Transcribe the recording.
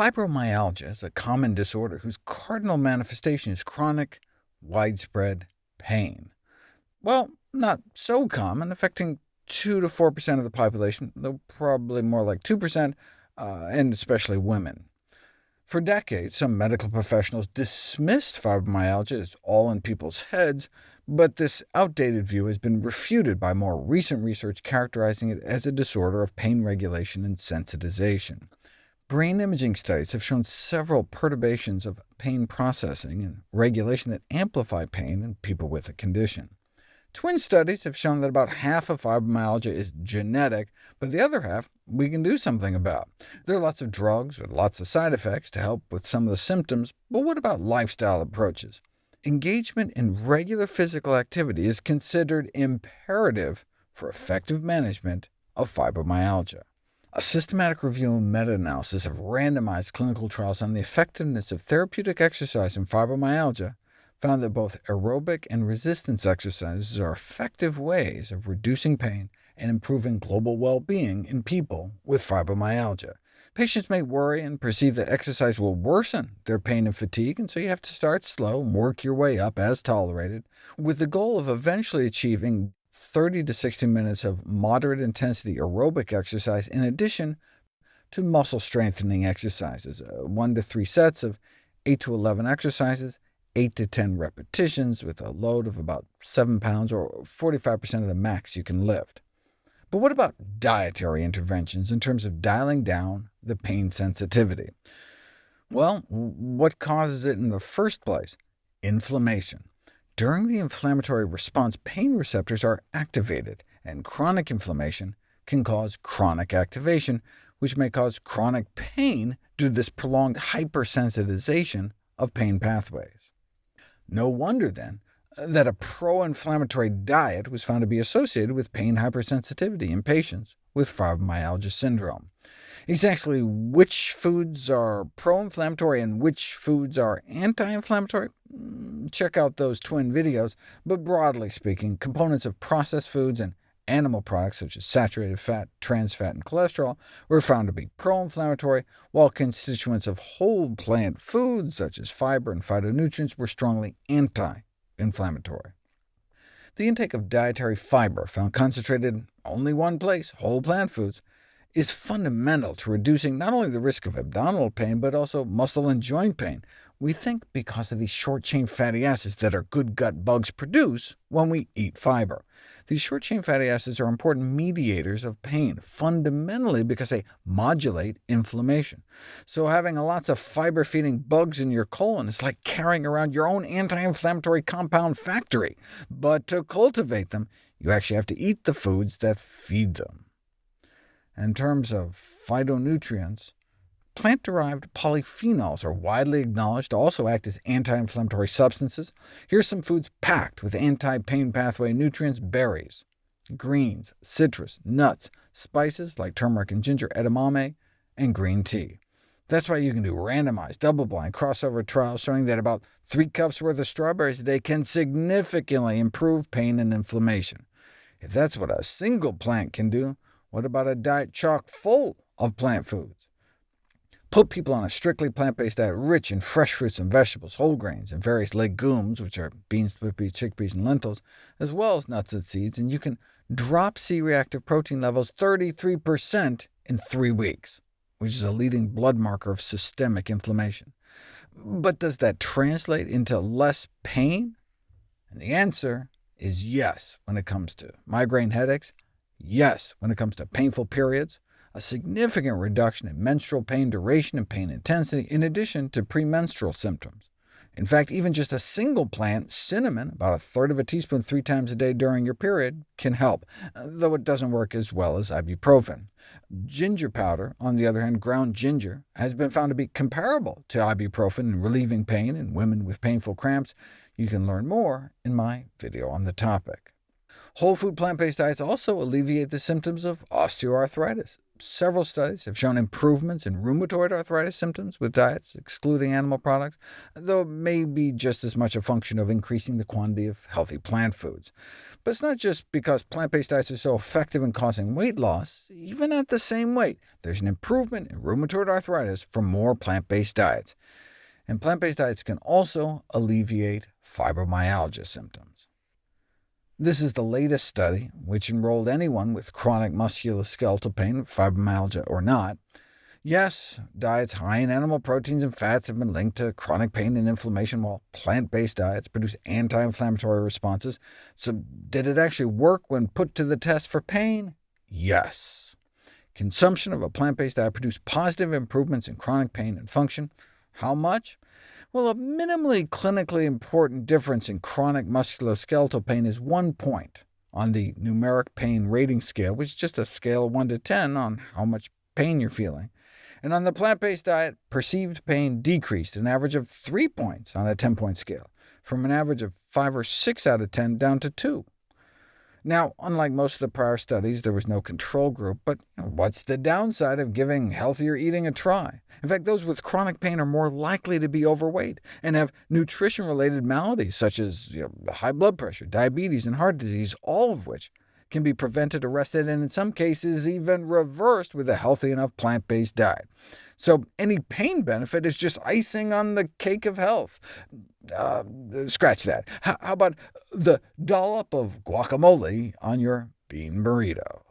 Fibromyalgia is a common disorder whose cardinal manifestation is chronic, widespread pain. Well, not so common, affecting 2 to 4% of the population, though probably more like 2%, uh, and especially women. For decades, some medical professionals dismissed fibromyalgia as all in people's heads, but this outdated view has been refuted by more recent research characterizing it as a disorder of pain regulation and sensitization. Brain imaging studies have shown several perturbations of pain processing and regulation that amplify pain in people with the condition. Twin studies have shown that about half of fibromyalgia is genetic, but the other half we can do something about. There are lots of drugs with lots of side effects to help with some of the symptoms, but what about lifestyle approaches? Engagement in regular physical activity is considered imperative for effective management of fibromyalgia. A systematic review and meta-analysis of randomized clinical trials on the effectiveness of therapeutic exercise in fibromyalgia found that both aerobic and resistance exercises are effective ways of reducing pain and improving global well-being in people with fibromyalgia. Patients may worry and perceive that exercise will worsen their pain and fatigue, and so you have to start slow and work your way up as tolerated, with the goal of eventually achieving 30 to 60 minutes of moderate intensity aerobic exercise in addition to muscle strengthening exercises, uh, 1 to 3 sets of 8 to 11 exercises, 8 to 10 repetitions with a load of about 7 pounds, or 45% of the max you can lift. But what about dietary interventions in terms of dialing down the pain sensitivity? Well, what causes it in the first place? Inflammation. During the inflammatory response, pain receptors are activated, and chronic inflammation can cause chronic activation, which may cause chronic pain due to this prolonged hypersensitization of pain pathways. No wonder, then, that a pro-inflammatory diet was found to be associated with pain hypersensitivity in patients with fibromyalgia syndrome. Exactly which foods are pro-inflammatory and which foods are anti-inflammatory? Check out those twin videos, but broadly speaking, components of processed foods and animal products such as saturated fat, trans fat, and cholesterol were found to be pro-inflammatory, while constituents of whole plant foods such as fiber and phytonutrients were strongly anti-inflammatory. The intake of dietary fiber, found concentrated in only one place, whole plant foods, is fundamental to reducing not only the risk of abdominal pain, but also muscle and joint pain. We think because of these short-chain fatty acids that our good gut bugs produce when we eat fiber. These short-chain fatty acids are important mediators of pain, fundamentally because they modulate inflammation. So having lots of fiber-feeding bugs in your colon is like carrying around your own anti-inflammatory compound factory. But to cultivate them, you actually have to eat the foods that feed them. In terms of phytonutrients, plant-derived polyphenols are widely acknowledged to also act as anti-inflammatory substances. Here's some foods packed with anti-pain pathway nutrients, berries, greens, citrus, nuts, spices like turmeric and ginger, edamame, and green tea. That's why you can do randomized, double-blind, crossover trials showing that about 3 cups worth of strawberries a day can significantly improve pain and inflammation. If that's what a single plant can do, what about a diet chock full of plant foods? Put people on a strictly plant-based diet rich in fresh fruits and vegetables, whole grains, and various legumes, which are beans, chickpeas, and lentils, as well as nuts and seeds, and you can drop C-reactive protein levels 33% in three weeks, which is a leading blood marker of systemic inflammation. But does that translate into less pain? And the answer is yes when it comes to migraine headaches, Yes, when it comes to painful periods, a significant reduction in menstrual pain duration and pain intensity, in addition to premenstrual symptoms. In fact, even just a single plant, cinnamon, about a third of a teaspoon three times a day during your period, can help, though it doesn't work as well as ibuprofen. Ginger powder, on the other hand, ground ginger, has been found to be comparable to ibuprofen in relieving pain in women with painful cramps. You can learn more in my video on the topic. Whole food plant-based diets also alleviate the symptoms of osteoarthritis. Several studies have shown improvements in rheumatoid arthritis symptoms with diets excluding animal products, though it may be just as much a function of increasing the quantity of healthy plant foods. But it's not just because plant-based diets are so effective in causing weight loss. Even at the same weight, there's an improvement in rheumatoid arthritis from more plant-based diets. And plant-based diets can also alleviate fibromyalgia symptoms. This is the latest study, which enrolled anyone with chronic musculoskeletal pain, fibromyalgia or not. Yes, diets high in animal proteins and fats have been linked to chronic pain and inflammation, while plant-based diets produce anti-inflammatory responses. So did it actually work when put to the test for pain? Yes. Consumption of a plant-based diet produced positive improvements in chronic pain and function. How much? Well, a minimally clinically important difference in chronic musculoskeletal pain is one point on the numeric pain rating scale, which is just a scale of 1 to 10 on how much pain you're feeling. And on the plant-based diet, perceived pain decreased an average of 3 points on a 10-point scale, from an average of 5 or 6 out of 10 down to 2. Now, unlike most of the prior studies, there was no control group, but what's the downside of giving healthier eating a try? In fact, those with chronic pain are more likely to be overweight and have nutrition-related maladies, such as you know, high blood pressure, diabetes, and heart disease, all of which can be prevented, arrested, and in some cases even reversed with a healthy enough plant-based diet. So any pain benefit is just icing on the cake of health. Uh, scratch that. H how about the dollop of guacamole on your bean burrito?